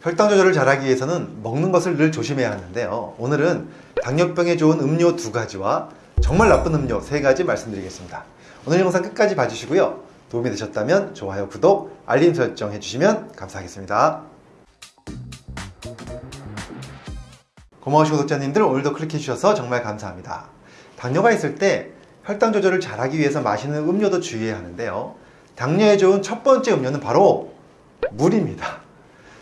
혈당 조절을 잘하기 위해서는 먹는 것을 늘 조심해야 하는데요. 오늘은 당뇨병에 좋은 음료 두 가지와 정말 나쁜 음료 세 가지 말씀드리겠습니다. 오늘 영상 끝까지 봐주시고요. 도움이 되셨다면 좋아요, 구독, 알림 설정 해주시면 감사하겠습니다. 고마우신 구독자님들 오늘도 클릭해주셔서 정말 감사합니다. 당뇨가 있을 때 혈당 조절을 잘하기 위해서 마시는 음료도 주의해야 하는데요. 당뇨에 좋은 첫 번째 음료는 바로 물입니다.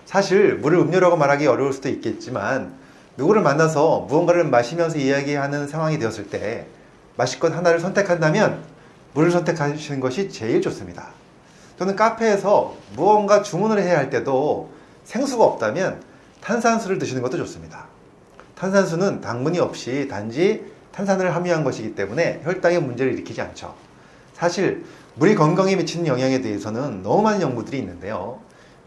사실 물을 음료라고 말하기 어려울 수도 있겠지만 누구를 만나서 무언가를 마시면서 이야기하는 상황이 되었을 때 마실 것 하나를 선택한다면 물을 선택하시는 것이 제일 좋습니다. 또는 카페에서 무언가 주문을 해야 할 때도 생수가 없다면 탄산수를 드시는 것도 좋습니다. 탄산수는 당분이 없이 단지 탄산을 함유한 것이기 때문에 혈당에 문제를 일으키지 않죠. 사실 물이 건강에 미치는 영향에 대해서는 너무 많은 연구들이 있는데요.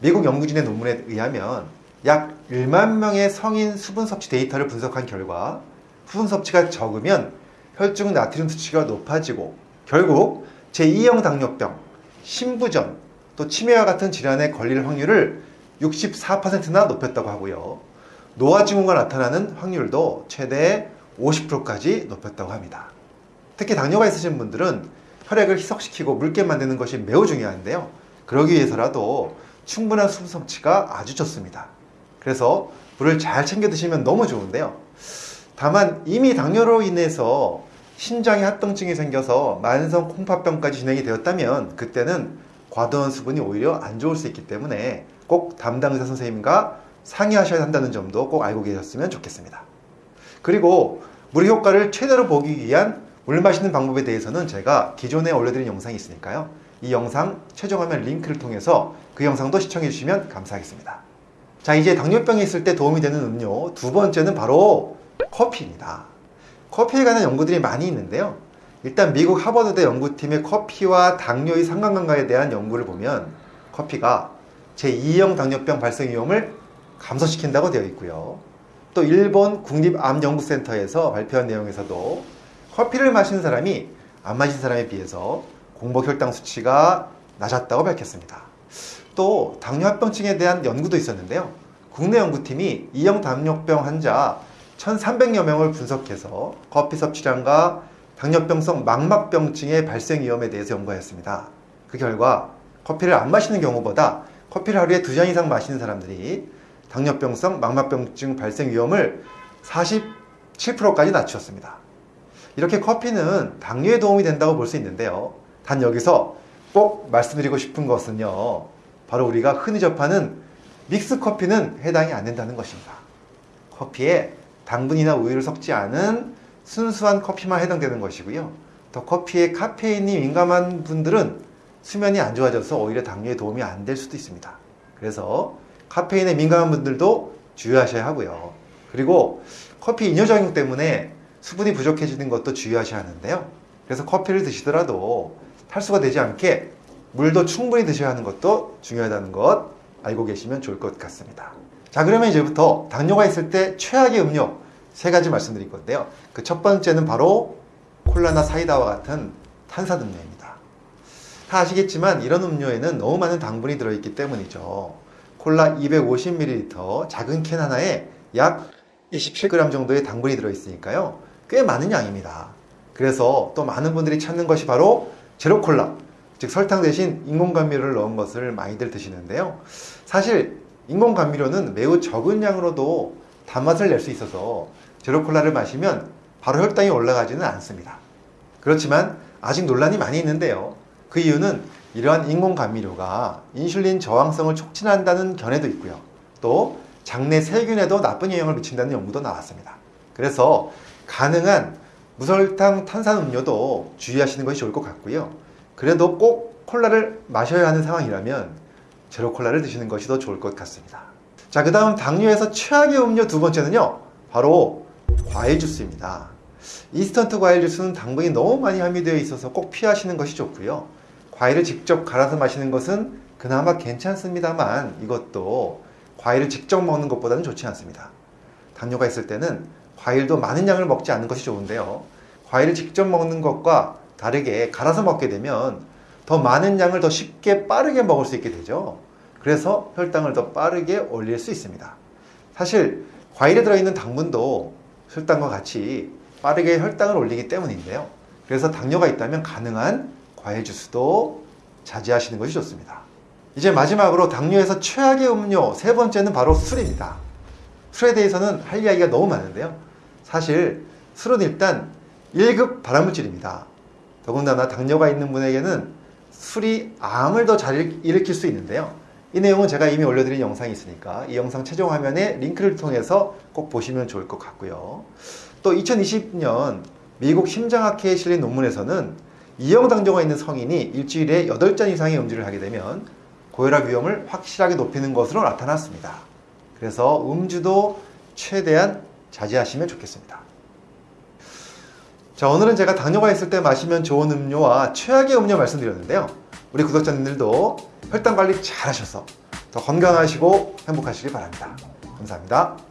미국 연구진의 논문에 의하면 약 1만 명의 성인 수분 섭취 데이터를 분석한 결과 수분 섭취가 적으면 혈중 나트륨 수치가 높아지고 결국 제2형 당뇨병, 심부전, 또 치매와 같은 질환에 걸릴 확률을 64%나 높였다고 하고요. 노화 증후가 나타나는 확률도 최대 50%까지 높였다고 합니다. 특히 당뇨가 있으신 분들은 혈액을 희석시키고 묽게 만드는 것이 매우 중요한데요. 그러기 위해서라도 충분한 수분 섭취가 아주 좋습니다. 그래서 물을 잘 챙겨 드시면 너무 좋은데요. 다만 이미 당뇨로 인해서 신장에 합병증이 생겨서 만성 콩팥병까지 진행이 되었다면 그때는 과도한 수분이 오히려 안 좋을 수 있기 때문에 꼭 담당 의사 선생님과 상의하셔야 한다는 점도 꼭 알고 계셨으면 좋겠습니다. 그리고 물의 효과를 최대로 보기 위한 물 마시는 방법에 대해서는 제가 기존에 올려드린 영상이 있으니까요. 이 영상 최종화면 링크를 통해서 그 영상도 시청해 주시면 감사하겠습니다. 자 이제 당뇨병이 있을 때 도움이 되는 음료 두 번째는 바로 커피입니다. 커피에 관한 연구들이 많이 있는데요. 일단 미국 하버드대 연구팀의 커피와 당뇨의 상관관계에 대한 연구를 보면 커피가 제2형 당뇨병 발생 위험을 감소시킨다고 되어 있고요. 또 일본 국립암연구센터에서 발표한 내용에서도 커피를 마시는 사람이 안 마신 사람에 비해서 공복 혈당 수치가 낮았다고 밝혔습니다. 또 당뇨합병증에 대한 연구도 있었는데요. 국내 연구팀이 2형 당뇨병 환자 1,300여 명을 분석해서 커피 섭취량과 당뇨병성 망막병증의 발생 위험에 대해서 연구하였습니다. 그 결과 커피를 안 마시는 경우보다 커피를 하루에 두 잔 이상 마시는 사람들이 당뇨병성 망막병증 발생 위험을 47%까지 낮추었습니다. 이렇게 커피는 당뇨에 도움이 된다고 볼 수 있는데요. 단 여기서 꼭 말씀드리고 싶은 것은요. 바로 우리가 흔히 접하는 믹스 커피는 해당이 안 된다는 것입니다. 커피에 당분이나 우유를 섞지 않은 순수한 커피만 해당되는 것이고요. 더 커피에 카페인이 민감한 분들은 수면이 안 좋아져서 오히려 당뇨에 도움이 안 될 수도 있습니다. 그래서 카페인에 민감한 분들도 주의하셔야 하고요. 그리고 커피 이뇨 작용 때문에 수분이 부족해지는 것도 주의하셔야 하는데요. 그래서 커피를 드시더라도 탈수가 되지 않게 물도 충분히 드셔야 하는 것도 중요하다는 것 알고 계시면 좋을 것 같습니다. 자 그러면 이제부터 당뇨가 있을 때 최악의 음료 세 가지 말씀드릴 건데요. 그 첫 번째는 바로 콜라나 사이다와 같은 탄산 음료입니다. 다 아시겠지만 이런 음료에는 너무 많은 당분이 들어있기 때문이죠. 콜라 250ml 작은 캔 하나에 약 27g 정도의 당분이 들어있으니까요. 꽤 많은 양입니다. 그래서 또 많은 분들이 찾는 것이 바로 제로콜라, 즉 설탕 대신 인공감미료를 넣은 것을 많이들 드시는데요. 사실 인공감미료는 매우 적은 양으로도 단맛을 낼 수 있어서 제로콜라를 마시면 바로 혈당이 올라가지는 않습니다. 그렇지만 아직 논란이 많이 있는데요. 그 이유는 이러한 인공감미료가 인슐린 저항성을 촉진한다는 견해도 있고요. 또 장내 세균에도 나쁜 영향을 미친다는 연구도 나왔습니다. 그래서 가능한 무설탕 탄산음료도 주의하시는 것이 좋을 것 같고요. 그래도 꼭 콜라를 마셔야 하는 상황이라면 제로 콜라를 드시는 것이 더 좋을 것 같습니다. 자, 그 다음 당뇨에서 최악의 음료 두 번째는요. 바로 과일 주스입니다. 인스턴트 과일 주스는 당분이 너무 많이 함유되어 있어서 꼭 피하시는 것이 좋고요. 과일을 직접 갈아서 마시는 것은 그나마 괜찮습니다만 이것도 과일을 직접 먹는 것보다는 좋지 않습니다. 당뇨가 있을 때는 과일도 많은 양을 먹지 않는 것이 좋은데요. 과일을 직접 먹는 것과 다르게 갈아서 먹게 되면 더 많은 양을 더 쉽게 빠르게 먹을 수 있게 되죠. 그래서 혈당을 더 빠르게 올릴 수 있습니다. 사실 과일에 들어있는 당분도 혈당과 같이 빠르게 혈당을 올리기 때문인데요. 그래서 당뇨가 있다면 가능한 과일 주스도 자제하시는 것이 좋습니다. 이제 마지막으로 당뇨에서 최악의 음료 세 번째는 바로 술입니다. 술에 대해서는 할 이야기가 너무 많은데요. 사실 술은 일단 1급 발암물질입니다. 더군다나 당뇨가 있는 분에게는 술이 암을 더 잘 일으킬 수 있는데요. 이 내용은 제가 이미 올려드린 영상이 있으니까 이 영상 최종 화면에 링크를 통해서 꼭 보시면 좋을 것 같고요. 또 2020년 미국 심장학회에 실린 논문에서는 이형당뇨가 있는 성인이 일주일에 8잔 이상의 음주를 하게 되면 고혈압 위험을 확실하게 높이는 것으로 나타났습니다. 그래서 음주도 최대한 자제하시면 좋겠습니다. 자, 오늘은 제가 당뇨가 있을 때 마시면 좋은 음료와 최악의 음료 말씀드렸는데요. 우리 구독자님들도 혈당 관리 잘 하셔서 더 건강하시고 행복하시길 바랍니다. 감사합니다.